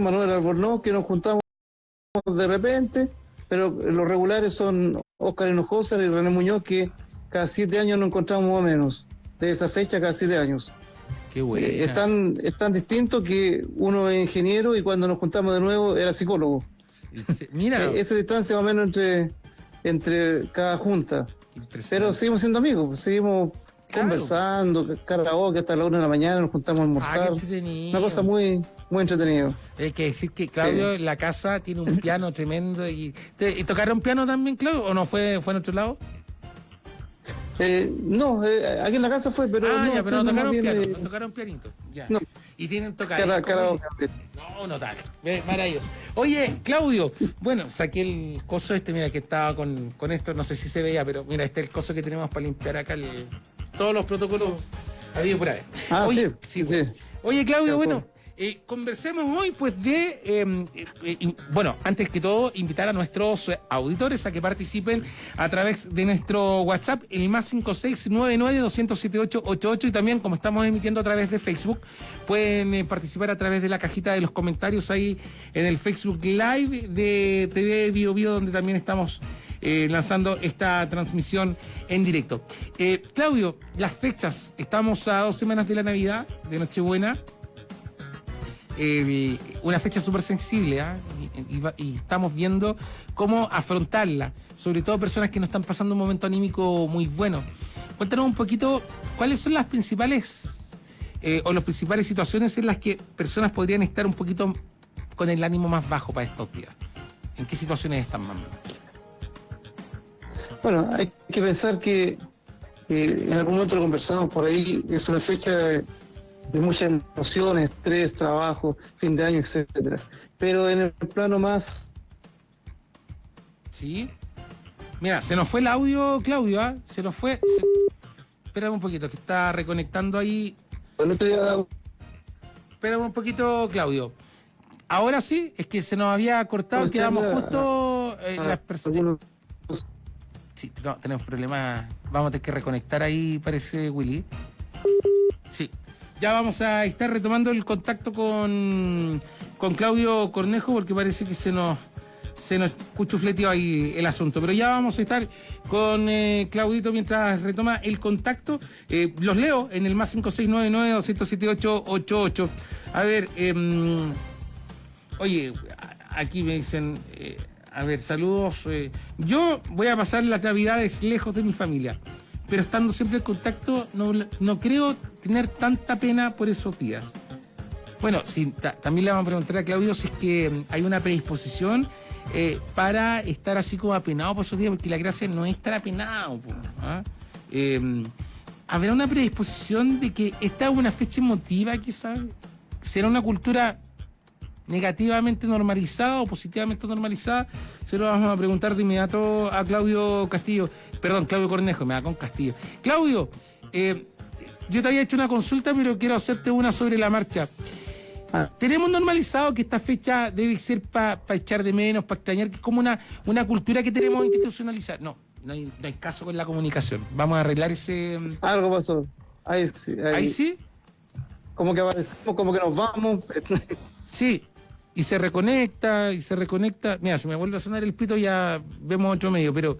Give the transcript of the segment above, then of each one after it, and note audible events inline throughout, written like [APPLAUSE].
Manuel Albornoz, que nos juntamos de repente, pero los regulares son Oscar Hinojosa y René Muñoz, que cada siete años nos encontramos más o menos, de esa fecha cada siete años. Qué bueno. Eh, es, tan, es tan distinto que uno es ingeniero y cuando nos juntamos de nuevo era psicólogo. Mira. [LAUGHS] Eh, esa distancia más o menos entre, entre cada junta. Pero seguimos siendo amigos, pues, seguimos conversando, karaoke hasta la una de la mañana, nos juntamos a almorzar. Ah, Una cosa muy, muy entretenida. Hay que decir que Claudio en la casa tiene un piano [LAUGHS] tremendo. Y, ¿Y tocaron piano también, Claudio? ¿O no fue, fue en otro lado? Eh, no, eh, aquí en la casa fue, pero. Ah, no, ya, pero no tocaron piano, no tocaron pianito. Ya. no. Y tienen karaoke. No, no tal. Maravilloso. Oye, Claudio, bueno, saqué el coso este, mira, que estaba con, con esto, no sé si se veía, pero mira, este es el coso que tenemos para limpiar acá el- todos los protocolos habido por ahí. Ah, Oye, sí, sí, sí. Oye, Claudio, bueno, eh, conversemos hoy pues de, eh, eh, eh, bueno, antes que todo, invitar a nuestros auditores a que participen a través de nuestro WhatsApp, el más 5699-27888 y también, como estamos emitiendo a través de Facebook, pueden participar a través de la cajita de los comentarios ahí en el Facebook Live de TV Bio Bio, donde también estamos eh, lanzando esta transmisión en directo. Eh, Claudio, las fechas, estamos a dos semanas de la Navidad, de Nochebuena. Eh, una fecha súper sensible ¿ah? y, estamos viendo cómo afrontarla, sobre todo personas que no están pasando un momento anímico muy bueno. Cuéntanos un poquito cuáles son las principales o las principales situaciones en las que personas podrían estar un poquito con el ánimo más bajo para estos días. ¿En qué situaciones están más? Bueno, hay que pensar que eh, en algún momento lo conversamos por ahí, es una fecha de, de muchas emociones, estrés, trabajo, fin de año, etcétera. Pero en el plano más ¿Sí? Mira, se nos fue el audio, Claudio, ¿ah? Se nos fue. se- Espérame un poquito, que está reconectando ahí. otro día Espérame un poquito, Claudio. Ahora sí, es que se nos había cortado, quedamos justo eh, ah, las personas. Sí, no, tenemos problemas. Vamos a tener que reconectar ahí, parece Willy. Sí. Ya vamos a estar retomando el contacto con, con Claudio Cornejo porque parece que se nos se nos cuchufleteó ahí el asunto. Pero ya vamos a estar con eh, Claudito mientras retoma el contacto. Eh, los leo en el más 5699-278-88. A ver, em, oye, aquí me dicen, eh, a ver, saludos. eh, yo voy a pasar las navidades lejos de mi familia, pero estando siempre en contacto, no, no creo tener tanta pena por esos días. Bueno, también le vamos a preguntar a Claudio si es que mm, hay una predisposición eh, para estar así como apenado por esos días, porque la gracia no es estar apenado. po, ¿ah? Eh, ¿Habrá una predisposición de que esta es una fecha emotiva, quizás? ¿Será una cultura negativamente normalizada o positivamente normalizada? Se lo vamos a preguntar de inmediato a Claudio Castillo. Perdón, Claudio Cornejo, me da con Castillo. Claudio, eh, yo te había hecho una consulta, pero quiero hacerte una sobre la marcha. Ah, Tenemos normalizado que esta fecha debe ser para echar de menos, para extrañar, que es como una, una cultura que tenemos institucionalizada. No, no hay, no hay caso con la comunicación. Vamos a arreglar ese... algo pasó. Ahí, sí, ahí, Ahí sí, Como que como que nos vamos. sí. Y se reconecta, y se reconecta. Mira, si me vuelve a sonar el pito ya vemos otro medio, pero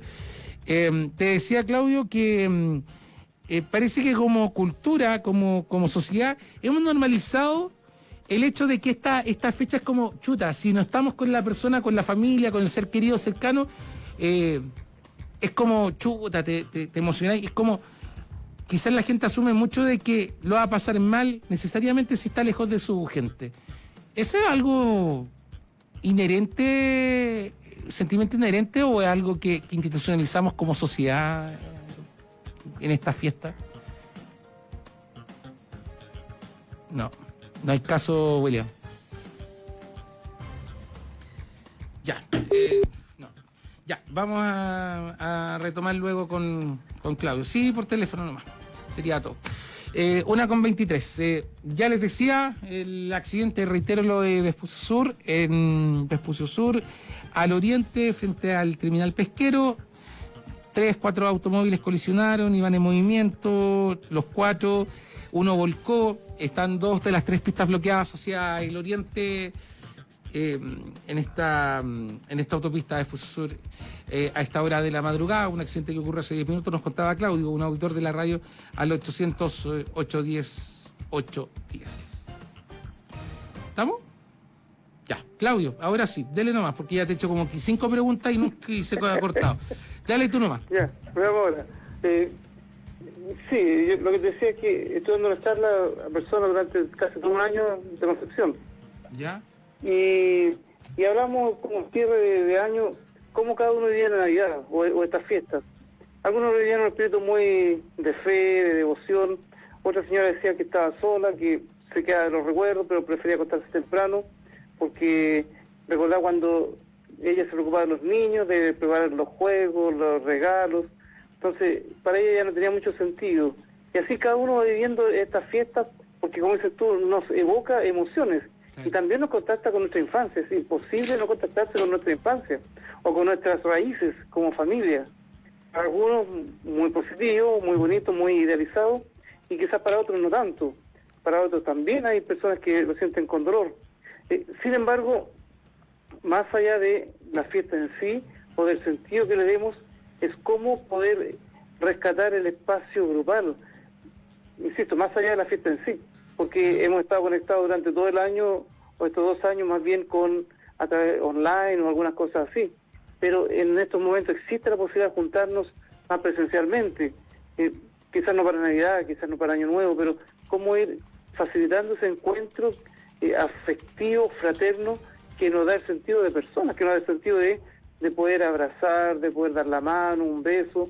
eh, te decía, Claudio, que mm, eh, parece que como cultura, como, como sociedad, hemos normalizado el hecho de que esta, esta fecha es como chuta, si no estamos con la persona, con la familia, con el ser querido cercano, eh, es como chuta, te, te, te emocionáis, es como quizás la gente asume mucho de que lo va a pasar mal necesariamente si está lejos de su gente. ¿Eso es algo inherente, sentimiento inherente o es algo que, institucionalizamos como sociedad en esta fiesta? No, no hay caso, William. Ya, eh, no. Ya, vamos a, a retomar luego con, con Claudio. Sí, por teléfono nomás. Sería todo. Eh, una con 23. Eh, ya les decía, el accidente, reitero lo de Vespucio Sur, en Vespucio Sur, al oriente, frente al terminal pesquero. Tres, cuatro automóviles colisionaron, iban en movimiento, los cuatro, uno volcó, están dos de las tres pistas bloqueadas hacia el oriente, eh, en, esta, en esta autopista de Sur eh, a esta hora de la madrugada, un accidente que ocurrió hace 10 minutos, nos contaba Claudio, un auditor de la radio, al 800 810 810. ¿Estamos? Ya, Claudio, ahora sí, dele nomás, porque ya te he hecho como cinco preguntas y, nunca, se ha cortado. Dale tú nomás. Ya, veamos ahora. Eh, sí, lo que te decía es que estuve dando una charla a personas durante casi todo un año de Concepción. ¿Ya? Y, y hablamos como cierre de, año, cómo cada uno vivía la Navidad o, estas fiestas. Algunos vivían un espíritu muy de fe, de devoción. Otra señora decía que estaba sola, que se queda de los recuerdos, pero prefería acostarse temprano porque recordaba cuando ella se preocupaba de los niños, de preparar los juegos, los regalos, entonces para ella ya no tenía mucho sentido. Y así cada uno va viviendo estas fiestas, porque como dices tú, nos evoca emociones y también nos contacta con nuestra infancia, es imposible no contactarse con nuestra infancia o con nuestras raíces como familia. algunos muy positivo, muy bonito, muy idealizado, y quizás para otros no tanto. Para otros también hay personas que lo sienten con dolor. Eh, sin embargo, más allá de la fiesta en sí o del sentido que le demos, es cómo poder rescatar el espacio grupal. Insisto, más allá de la fiesta en sí, porque hemos estado conectados durante todo el año, o estos dos años más bien con a través online o algunas cosas así. Pero en estos momentos existe la posibilidad de juntarnos más presencialmente. Eh, quizás no para Navidad, quizás no para Año Nuevo, pero cómo ir facilitando ese encuentro eh, afectivo, fraterno, que nos da el sentido de persona, que nos da el sentido de, de poder abrazar, de poder dar la mano, un beso,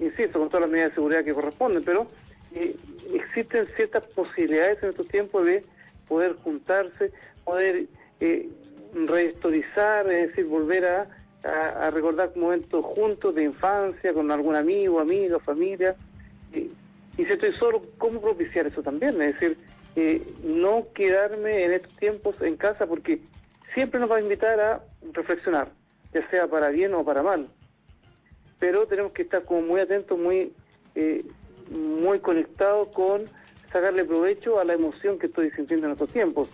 insisto, con todas las medidas de seguridad que corresponden, pero eh, existen ciertas posibilidades en estos tiempos de poder juntarse, poder eh, rehistorizar, es decir, volver a, recordar momentos juntos de infancia, con algún amigo, amiga, familia. y si estoy solo, ¿cómo propiciar eso también? Es decir, no quedarme en estos tiempos en casa porque siempre nos va a invitar a reflexionar, ya sea para bien o para mal. Pero tenemos que estar como muy atentos, muy, eh, muy conectados con sacarle provecho a la emoción que estoy sintiendo en estos tiempos.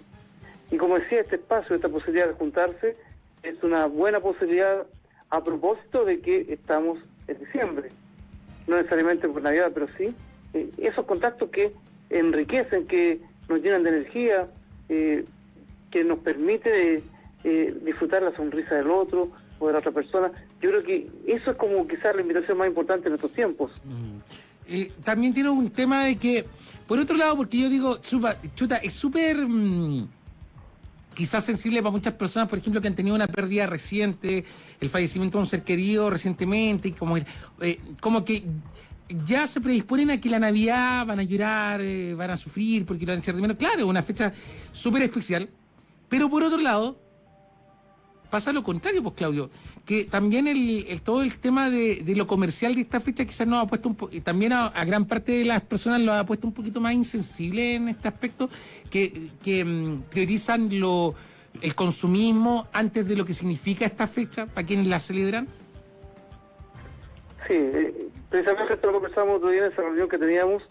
Y como decía, este espacio, esta posibilidad de juntarse, es una buena posibilidad a propósito de que estamos en diciembre. No necesariamente por Navidad, pero sí eh, esos contactos que enriquecen, que nos llenan de energía, eh, que nos permite eh, disfrutar la sonrisa del otro o de la otra persona. Yo creo que eso es como quizás la invitación más importante en estos tiempos. Mm. También tiene un tema de que, por otro lado, porque yo digo, chuta, es súper... Mm, quizás sensible para muchas personas, por ejemplo, que han tenido una pérdida reciente, el fallecimiento de un ser querido recientemente, y como, como que ya se predisponen a que la Navidad van a llorar, eh, van a sufrir porque lo van a echar de menos. Claro, una fecha súper especial. Pero por otro lado, pasa lo contrario, pues Claudio, que también el, todo el tema de, lo comercial de esta fecha quizás nos ha puesto un poco, también a, gran parte de las personas lo ha puesto un poquito más insensible en este aspecto, que, que mm, priorizan lo, el consumismo antes de lo que significa esta fecha para quienes la celebran. Sí, eh, precisamente esto lo conversamos otro día en esa reunión que teníamos,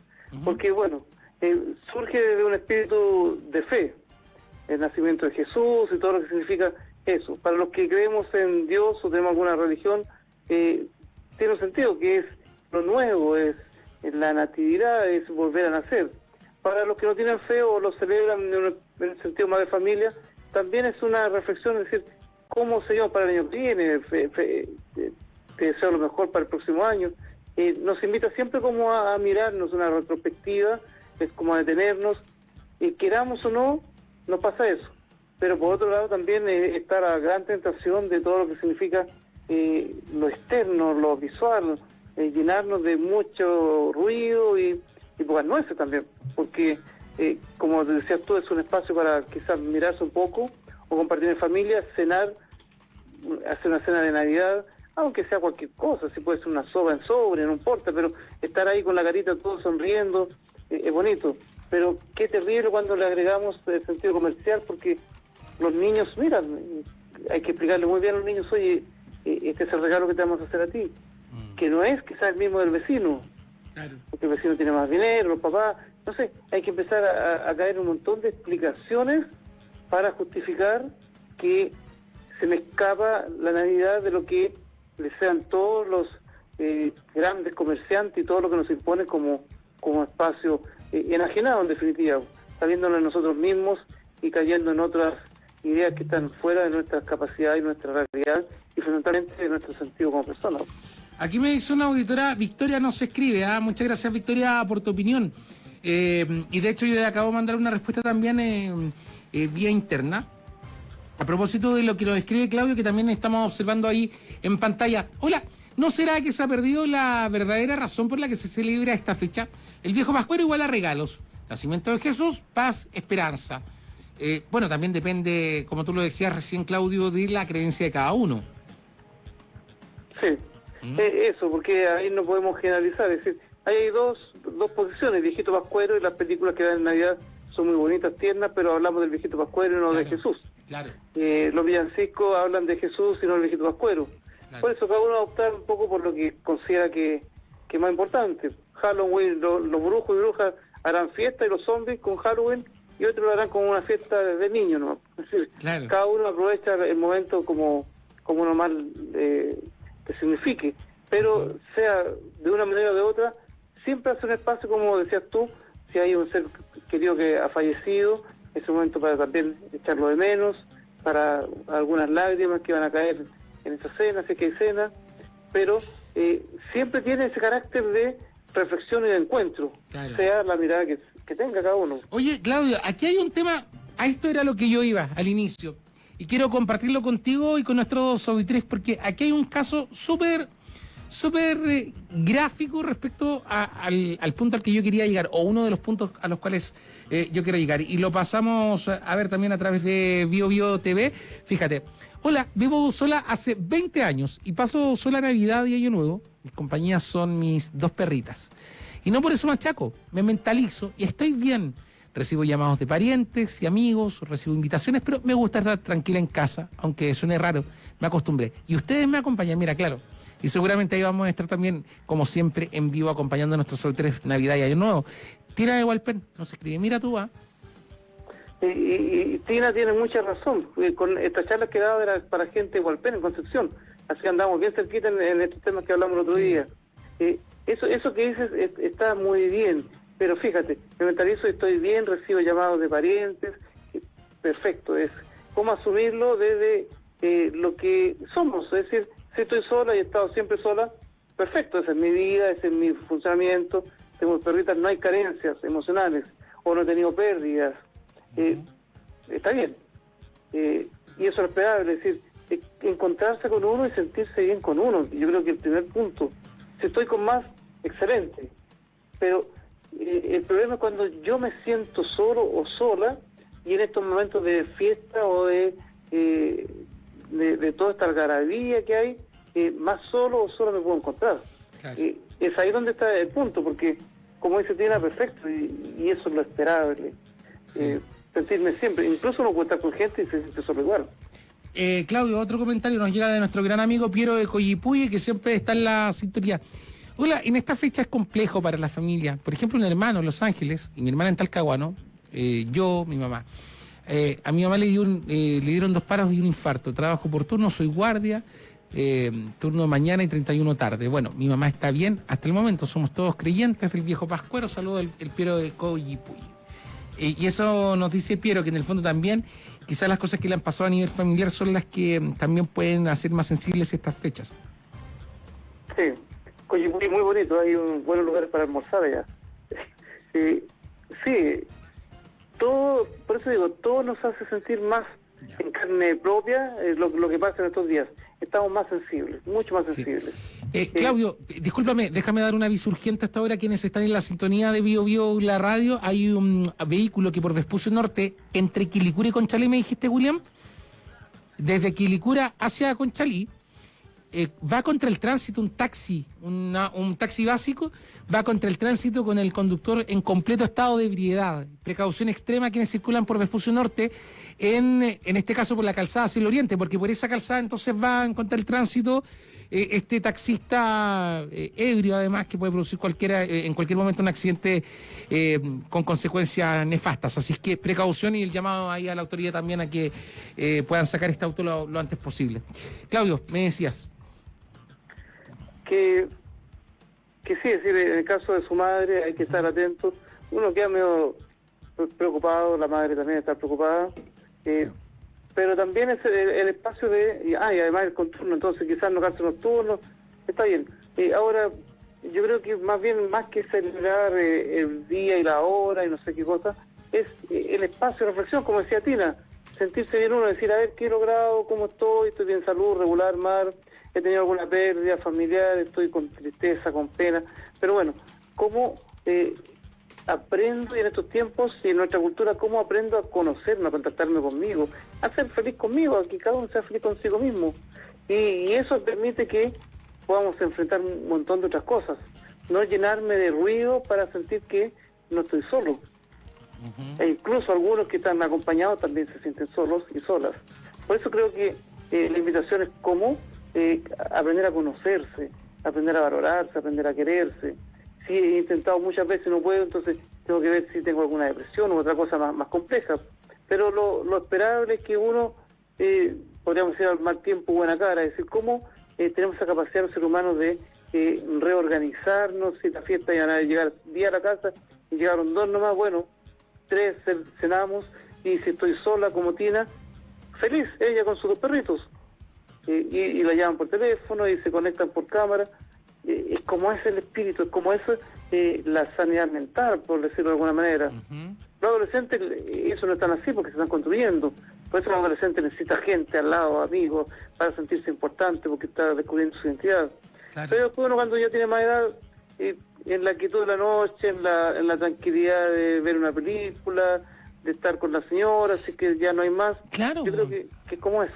porque bueno, eh, surge de un espíritu de fe, el nacimiento de Jesús y todo lo que significa eso. Para los que creemos en Dios o tenemos alguna religión, eh, tiene un sentido que es lo nuevo, es, la natividad, es volver a nacer. Para los que no tienen fe o lo celebran en, el sentido más de familia, también es una reflexión, es decir, ¿cómo se para el año que viene? Fe, te deseo lo mejor para el próximo año. Eh, nos invita siempre como a, mirarnos una retrospectiva, es como a detenernos, y queramos o no, nos pasa eso. Pero por otro lado también eh, está la gran tentación de todo lo que significa eh, lo externo, lo visual, llenarnos de mucho ruido y, y pocas nueces también, porque como te decías tú, es un espacio para quizás mirarse un poco o compartir en familia, cenar, hacer una cena de Navidad, aunque sea cualquier cosa, si puede ser una soba en sobre, no importa, pero estar ahí con la carita todo sonriendo eh, es bonito. Pero qué terrible cuando le agregamos el sentido comercial, porque los niños, mira, hay que explicarle muy bien a los niños, oye, eh, este es el regalo que te vamos a hacer a ti, mm. que no es quizás el mismo del vecino, porque el vecino tiene más dinero, los papás, no sé, hay que empezar a, a caer un montón de explicaciones para justificar que se me escapa la Navidad de lo que desean todos los eh, grandes comerciantes y todo lo que nos impone como, como espacio eh, enajenado en definitiva, saliéndonos nosotros mismos y cayendo en otras ideas que están fuera de nuestras capacidades y nuestra realidad y fundamentalmente de nuestro sentido como personas. Aquí me dice una auditora, Victoria no se escribe, ¿ah? muchas gracias Victoria por tu opinión. Eh, y de hecho yo le acabo de mandar una respuesta también en vía interna. A propósito de lo que nos escribe Claudio, que también estamos observando ahí en pantalla. Hola, ¿no será que se ha perdido la verdadera razón por la que se celebra esta fecha? El viejo Pascuero igual a regalos. Nacimiento de Jesús, paz, esperanza. Eh, bueno, también depende, como tú lo decías recién, Claudio, de la creencia de cada uno. Sí, ¿Mm? eh, eso, porque ahí no podemos generalizar. Es decir, hay dos, dos posiciones, el viejito Pascuero y las películas que dan en Navidad son muy bonitas, tiernas, pero hablamos del viejito Pascuero y no de Jesús. Claro. Eh, los villancicos hablan de Jesús y no del viejito Pascuero. Por eso cada uno va a optar un poco por lo que considera que, es más importante. Halloween, los brujos y brujas harán fiesta y los zombies con Halloween y otros lo harán como una fiesta de niños, ¿no? Es decir, cada uno aprovecha el momento como, como normal eh, que signifique. Pero sea de una manera o de otra, siempre hace un espacio, como decías tú, si hay un ser querido que ha fallecido, es un momento para también echarlo de menos, para algunas lágrimas que van a caer en esa cena, sé que hay cena, pero eh, siempre tiene ese carácter de reflexión y de encuentro, sea la mirada que, tenga cada uno. Oye, Claudio, aquí hay un tema, a esto era lo que yo iba al inicio, y quiero compartirlo contigo y con nuestros auditores, porque aquí hay un caso súper súper eh, gráfico respecto al, punto al que yo quería llegar, o uno de los puntos a los cuales eh, yo quiero llegar. Y lo pasamos a ver también a través de Bio Bio TV. Fíjate, hola, vivo sola hace 20 años y paso sola Navidad y Año Nuevo. Mis compañías son mis dos perritas. Y no por eso machaco, me mentalizo y estoy bien. Recibo llamados de parientes y amigos, recibo invitaciones, pero me gusta estar tranquila en casa, aunque suene raro, me acostumbré. Y ustedes me acompañan, mira, claro, y seguramente ahí vamos a estar también, como siempre, en vivo acompañando a nuestros solteros Navidad y Año Nuevo. Tina de Walpen nos escribe, mira tú, ¿ah? Y, Tina tiene mucha razón. Eh, con esta charla que daba era para gente de Walpen, en Concepción. Así andamos bien cerquita en, estos temas que hablamos el otro día. Eh, eso, eso que dices está muy bien. Pero fíjate, me mentalizo, estoy bien, recibo llamados de parientes. Perfecto, es cómo asumirlo desde eh, lo que somos. Es decir, si estoy sola y he estado siempre sola, perfecto, esa es mi vida, ese es mi funcionamiento. Tengo perritas, no hay carencias emocionales o no he tenido pérdidas. Eh, está bien. Eh, y eso es esperable, es decir, eh, encontrarse con uno y sentirse bien con uno. Yo creo que el primer punto, estoy con más, excelente. Pero el problema es cuando yo me siento solo o sola y en estos momentos de fiesta o de de, toda esta algarabía que hay, eh, más solo o solo me puedo encontrar. Eh, es ahí donde está el punto, porque como dice Tina, perfecto, y, eso es lo esperable. Eh, sentirme siempre, incluso puede estar con gente y se siente solo igual. Claudio, otro comentario nos llega de nuestro gran amigo Piero de Coyipuye, que siempre está en la sintonía. Hola, en esta fecha es complejo para la familia. Por ejemplo, un hermano en Los Ángeles y mi hermana en Talcahuano, yo, mi mamá. Eh, a mi mamá le, eh, dieron dos paros y un infarto. Trabajo por turno, soy guardia, eh, turno mañana y 31 tarde. Bueno, mi mamá está bien hasta el momento, somos todos creyentes del viejo Pascuero. Saludo el, Piero de Coyipuy. y eso nos dice Piero, que en el fondo también quizás las cosas que le han pasado a nivel familiar son las que mm, también pueden hacer más sensibles estas fechas. Sí, Coyipuy muy bonito, hay un buen lugar para almorzar allá. [LAUGHS] sí, todo, por eso digo, todo nos hace sentir más en carne propia eh, lo, que pasa en estos días. Estamos más sensibles, mucho más sensibles. Eh, eh, Claudio, discúlpame, déjame dar una aviso urgente hasta ahora quienes están en la sintonía de Bio Bio la radio. Hay un vehículo que por Vespucio Norte, entre Quilicura y Conchalí, me dijiste, William, desde Quilicura hacia Conchalí, eh, va contra el tránsito un taxi, un taxi básico, va contra el tránsito con el conductor en completo estado de ebriedad. Precaución extrema quienes circulan por Vespucio Norte, en, en este caso por la calzada hacia el oriente, porque por esa calzada entonces va contra el tránsito eh, este taxista eh, ebrio, además, que puede producir cualquiera, eh, en cualquier momento un accidente con consecuencias nefastas. Así que precaución y el llamado ahí a la autoridad también a que puedan sacar este auto lo, antes posible. Claudio, me decías. Que, que sí, es decir, en el caso de su madre hay que estar atento. Uno queda medio preocupado, la madre también está preocupada. Pero también es el, espacio de. Ah, y además el contorno, entonces quizás no los nocturnos. Está bien. y ahora, yo creo que más bien, más que celebrar eh, el día y la hora y no sé qué cosa, es eh, el espacio de reflexión, como decía Tina. Sentirse bien uno, decir, a ver qué he logrado, cómo estoy, estoy bien salud, regular, mal, he tenido alguna pérdida familiar, estoy con tristeza, con pena. Pero bueno, cómo. Eh, aprendo y en estos tiempos y en nuestra cultura, cómo aprendo a conocerme, a contactarme conmigo, a ser feliz conmigo, a que cada uno sea feliz consigo mismo. Y, eso permite que podamos enfrentar un montón de otras cosas. No llenarme de ruido para sentir que no estoy solo. E incluso algunos que están acompañados también se sienten solos y solas. Por eso creo que eh, la invitación es cómo eh, aprender a conocerse, aprender a valorarse, aprender a quererse, si he intentado muchas veces no puedo, entonces tengo que ver si tengo alguna depresión o otra cosa más, más compleja. Pero lo, lo esperable es que uno, eh, podríamos decir al mal tiempo, buena cara, es decir, cómo eh, tenemos esa capacidad los seres humanos de eh, reorganizarnos, si la fiesta iban a llegar día a la casa y llegaron dos nomás, bueno, tres cenamos y si estoy sola como Tina, feliz, ella con sus dos perritos. y la llaman por teléfono y se conectan por cámara eh, es como es el espíritu, es como es eh, la sanidad mental, por decirlo de alguna manera. Los adolescentes, eh, eso no están así porque se están construyendo. Por eso los adolescentes necesitan gente al lado, amigos, para sentirse importante porque está descubriendo su identidad. Pero después uno cuando ya tiene más edad, en la quietud de la noche, en la, en la tranquilidad de ver una película, de estar con la señora, así que ya no hay más. Claro. Yo creo que, que es como eso.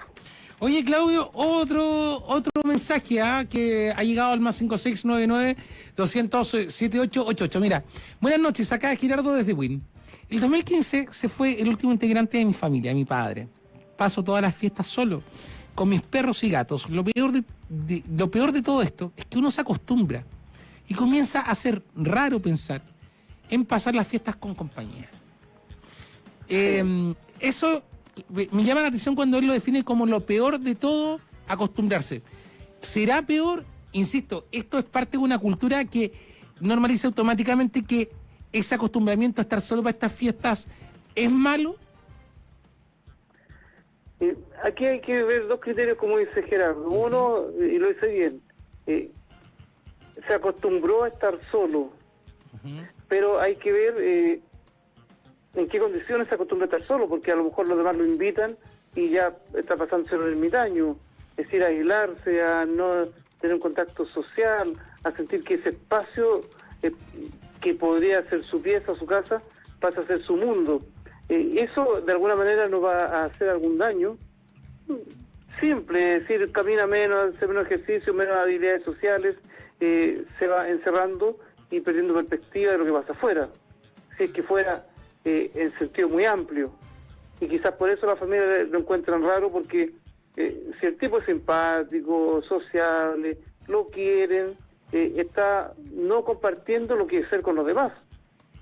Oye, Claudio, otro otro mensaje ¿ah? que ha llegado al más 5699-200-7888. Mira, buenas noches, acá Girardo desde Win. El 2015 se fue el último integrante de mi familia, mi padre. Paso todas las fiestas solo, con mis perros y gatos. Lo peor de, lo peor de todo esto es que uno se acostumbra y comienza a ser raro pensar en pasar las fiestas con compañía. Em, eso me llama la atención cuando él lo define como lo peor de todo, acostumbrarse. ¿Será peor? Insisto, esto es parte de una cultura que normaliza automáticamente que ese acostumbramiento a estar solo para estas fiestas es malo. Eh, aquí hay que ver dos criterios, como dice Gerardo. Uno, y lo dice bien, eh, se acostumbró a estar solo, pero hay que ver eh, en qué condiciones se acostumbra a estar solo, porque a lo mejor los demás lo invitan y ya está pasando ser un ermitaño, es decir, a aislarse, a no tener un contacto social, a sentir que ese espacio eh, que podría ser su pieza su casa pasa a ser su mundo. Eh, eso de alguna manera nos va a hacer algún daño. Simple, es decir, camina menos, hace menos ejercicio, menos habilidades sociales, eh, se va encerrando y perdiendo perspectiva de lo que pasa afuera. Si es que fuera eh, en sentido muy amplio. Y quizás por eso la familia lo encuentran raro, porque eh, si el tipo es simpático, sociable, lo quieren, eh, está no compartiendo lo que es ser con los demás.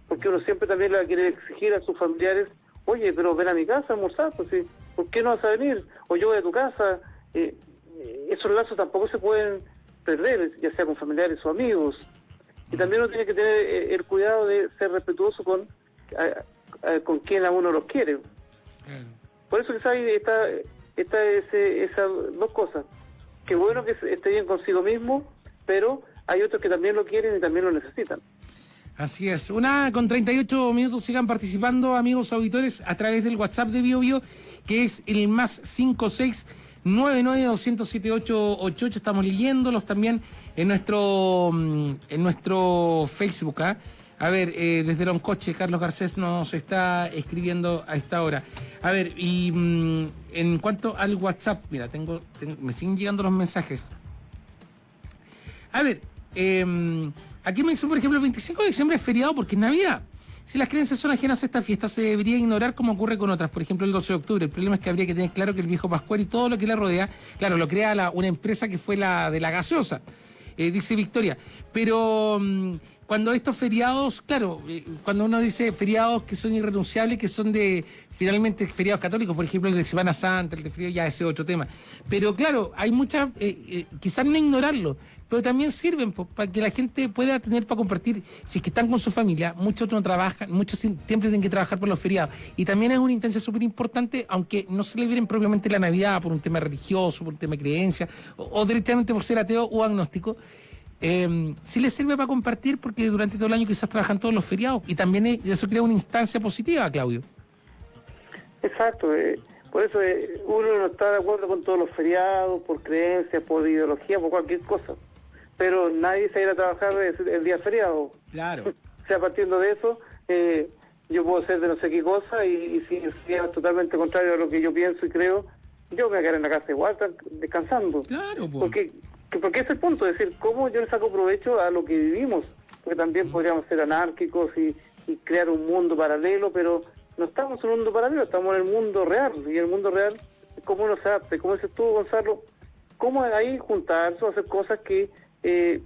Porque uno siempre también le quiere exigir a sus familiares, oye, pero ven a mi casa a almorzar, pues, ¿por qué no vas a venir? O yo voy a tu casa. esos lazos tampoco se pueden perder, ya sea con familiares o amigos. Y también uno tiene que tener el cuidado de ser respetuoso con con quien a uno los quiere. Por eso que ahí está, está ese, esas dos cosas. Que bueno que esté bien consigo mismo, pero hay otros que también lo quieren y también lo necesitan. Así es. Una con 38 minutos sigan participando, amigos auditores, a través del WhatsApp de BioBio, que es el más 56992078888. Estamos leyéndolos también en nuestro, mm, en nuestro Facebook. ¿ah? A ver, eh, desde Loncoche, Carlos Garcés nos está escribiendo a esta hora. A ver, y mm, en cuanto al WhatsApp, mira, tengo, me siguen llegando los mensajes. A ver, em, aquí me dice, por ejemplo, el 25 de diciembre es feriado porque es Navidad. Si las creencias son ajenas a esta fiesta, se debería ignorar como ocurre con otras, por ejemplo el 12 de octubre. El problema es que habría que tener claro que el viejo Pascual y todo lo que le rodea, claro, lo crea una empresa que fue la de la gaseosa, eh, dice Victoria. Pero mm, cuando estos feriados, claro, eh, cuando uno dice feriados que son irrenunciables, que son de finalmente feriados católicos, por ejemplo el de Semana Santa, el de frío, ya ese es otro tema. Pero claro, hay muchas, eh, eh, quizás no ignorarlo, pero también sirven para que la gente pueda tener para compartir, si es que están con su familia, muchos no trabajan, muchos siempre tienen que trabajar por los feriados. Y también es una instancia súper importante, aunque no se le celebren propiamente la Navidad por un tema religioso, por un tema de creencia, o, o directamente por ser ateo o agnóstico, eh, sí les sirve para compartir porque durante todo el año quizás trabajan todos los feriados y también eso crea una instancia positiva, Claudio. Exacto, eh, por eso eh, uno no está de acuerdo con todos los feriados, por creencias, por ideología, por cualquier cosa, pero nadie se irá a trabajar el, día feriado. Claro. [LAUGHS] o sea, partiendo de eso, eh, yo puedo ser de no sé qué cosa y, si es totalmente contrario a lo que yo pienso y creo, yo me voy a quedar en la casa igual, descansando. Claro, pues. Porque porque ese es el punto, es decir, cómo yo le saco provecho a lo que vivimos, porque también podríamos ser anárquicos y, crear un mundo paralelo, pero no estamos en un mundo paralelo, estamos en el mundo real, y el mundo real, ¿cómo uno se hace? Como dices tú, Gonzalo, ¿cómo ahí juntarse o hacer cosas que, eh,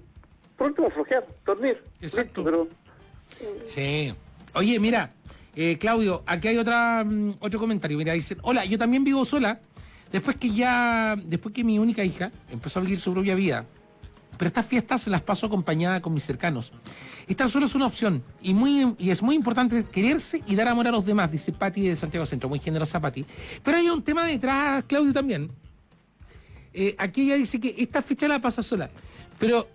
por último, flojear, dormir? Exacto. pero, sí. Oye, mira, eh, Claudio, aquí hay otra mm, otro comentario. Mira, dicen, hola, yo también vivo sola Después que ya, después que mi única hija empezó a vivir su propia vida, pero estas fiestas las paso acompañada con mis cercanos. Estar solo es una opción y, muy, y es muy importante quererse y dar amor a los demás, dice Patti de Santiago Centro, muy generosa Patti. Pero hay un tema detrás, Claudio, también. Eh, aquí ella dice que esta fecha la pasa sola, pero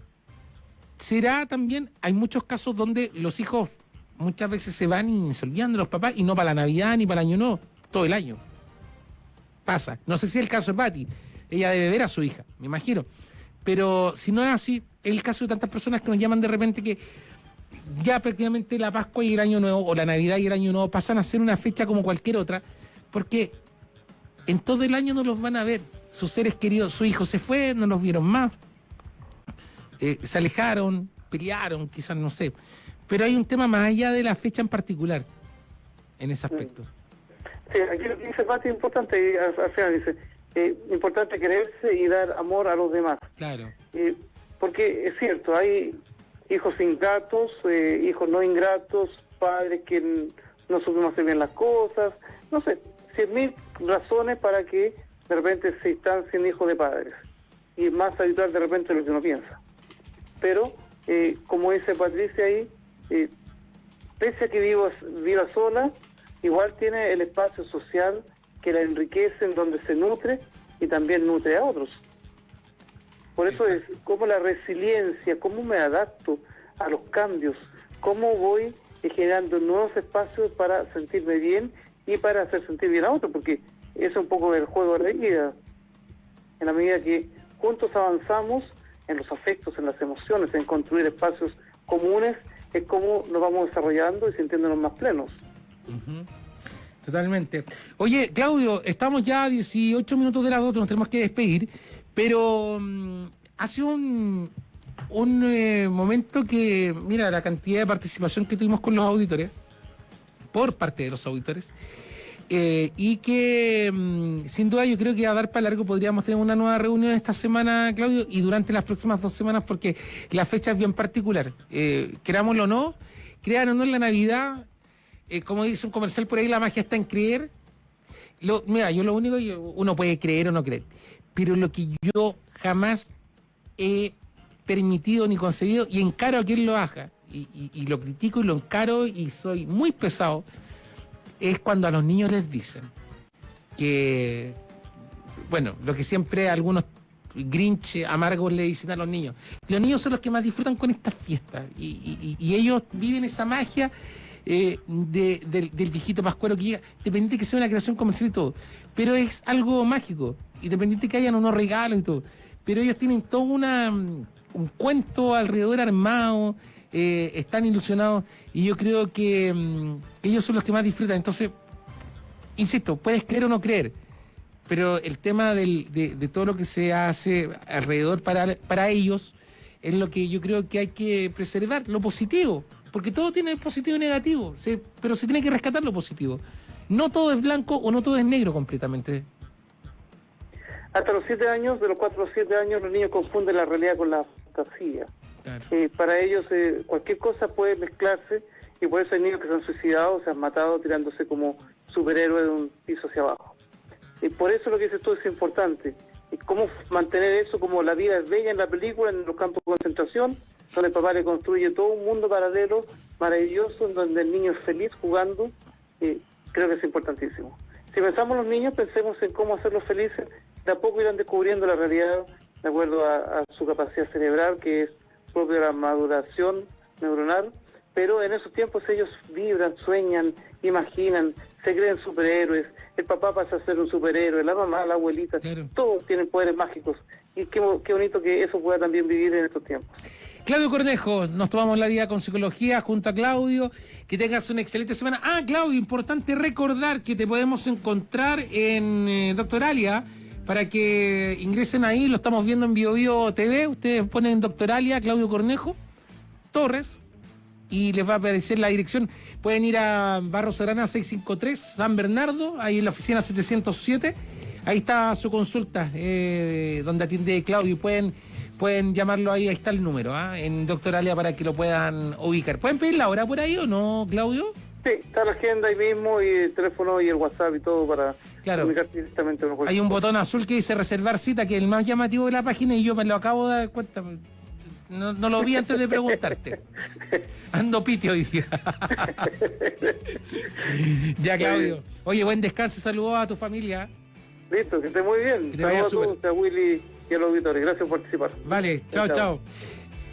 será también, hay muchos casos donde los hijos muchas veces se van y se olvidan de los papás y no para la Navidad ni para el año no, todo el año pasa. No sé si es el caso de Patti. Ella debe ver a su hija, me imagino. Pero si no es así, es el caso de tantas personas que nos llaman de repente que ya prácticamente la Pascua y el Año Nuevo, o la Navidad y el Año Nuevo, pasan a ser una fecha como cualquier otra, porque en todo el año no los van a ver. Sus seres queridos, su hijo se fue, no los vieron más. Eh, se alejaron, pelearon, quizás no sé. Pero hay un tema más allá de la fecha en particular, en ese aspecto. Sí, aquí lo que dice Pati es importante, y al, final dice, eh, importante quererse y dar amor a los demás. Claro. Eh, porque es cierto, hay hijos ingratos, eh, hijos no ingratos, padres que no supimos hacer bien las cosas, no sé, cien mil razones para que de repente se sin hijos de padres. Y es más habitual de repente lo que uno piensa. Pero, eh, como dice Patricia ahí, eh, pese a que vivo, viva sola, igual tiene el espacio social que la enriquece, en donde se nutre y también nutre a otros. Por eso es como la resiliencia, cómo me adapto a los cambios, cómo voy generando nuevos espacios para sentirme bien y para hacer sentir bien a otros, porque es un poco el juego de la vida. En la medida que juntos avanzamos en los afectos, en las emociones, en construir espacios comunes, es como nos vamos desarrollando y sintiéndonos más plenos. Totalmente. Oye, Claudio, estamos ya a 18 minutos de las 2, nos tenemos que despedir, pero mm, hace un, un eh, momento que, mira, la cantidad de participación que tuvimos con los auditores, por parte de los auditores, eh, y que mm, sin duda yo creo que a dar para largo podríamos tener una nueva reunión esta semana, Claudio, y durante las próximas dos semanas, porque la fecha es bien particular. Eh, o no, crean o no en la Navidad, eh, como dice un comercial por ahí, la magia está en creer. Mira, yo lo único, uno puede creer o no creer, pero lo que yo jamás he permitido ni concebido y encaro a quien lo haga, y, lo critico y lo encaro y soy muy pesado, es cuando a los niños les dicen que, bueno, lo que siempre algunos grinch amargos le dicen a los niños, los niños son los que más disfrutan con estas fiestas y, y ellos viven esa magia eh, del, viejito pascuero que llega, dependiente que sea una creación comercial y todo, pero es algo mágico, independiente que hayan unos regalos y todo, pero ellos tienen todo una, mm, un cuento alrededor armado, eh, están ilusionados y yo creo que, mm, ellos son los que más disfrutan, entonces, insisto, puedes creer o no creer, pero el tema de, de, todo lo que se hace alrededor para, para ellos es lo que yo creo que hay que preservar, lo positivo porque todo tiene positivo y negativo, pero se tiene que rescatar lo positivo. No todo es blanco o no todo es negro completamente. Hasta los siete años, de los cuatro a los siete años, los niños confunden la realidad con la fantasía. Eh, para ellos eh, cualquier cosa puede mezclarse y por eso hay niños que se han suicidado, se han matado tirándose como superhéroes de un piso hacia abajo. Y por eso lo que dices tú es importante. Y cómo mantener eso como la vida es bella en la película, en los campos de concentración, donde el papá le construye todo un mundo paralelo, maravilloso, en donde el niño es feliz jugando, eh, creo que es importantísimo. Si pensamos en los niños, pensemos en cómo hacerlos felices, de a poco irán descubriendo la realidad de acuerdo a, su capacidad cerebral, que es propia de la maduración neuronal, pero en esos tiempos ellos vibran, sueñan, imaginan, se creen superhéroes, el papá pasa a ser un superhéroe, la mamá, la abuelita, todos tienen poderes mágicos. Y qué, qué bonito que eso pueda también vivir en estos tiempos. Claudio Cornejo, nos tomamos la vida con psicología junto a Claudio. Que tengas una excelente semana. Ah, Claudio, importante recordar que te podemos encontrar en eh, Doctoralia para que ingresen ahí. Lo estamos viendo en BioBio TV. Ustedes ponen Doctoralia, Claudio Cornejo, Torres, y les va a aparecer la dirección. Pueden ir a Barro Serrana 653, San Bernardo, ahí en la oficina 707. Ahí está su consulta, eh, donde atiende Claudio. Pueden pueden llamarlo ahí, ahí está el número, ¿ah? en Doctoralia para que lo puedan ubicar. ¿Pueden pedir la hora por ahí o no, Claudio? Sí, está la agenda ahí mismo y el teléfono y el WhatsApp y todo para claro. directamente. Hay un botón azul que dice reservar cita, que es el más llamativo de la página y yo me lo acabo de dar cuenta. No, lo vi antes de preguntarte. [LAUGHS] Ando pitio hoy día. [LAUGHS] ya, Claudio. Oye, buen descanso. Saludos a tu familia. Listo, que esté muy bien. Saludos a Willy y a los auditores. Gracias por participar. Vale, chao, chao.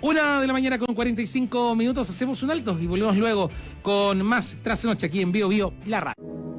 Una de la mañana con 45 minutos, hacemos un alto y volvemos luego con más Tras Noche aquí en Bio Bio, la radio.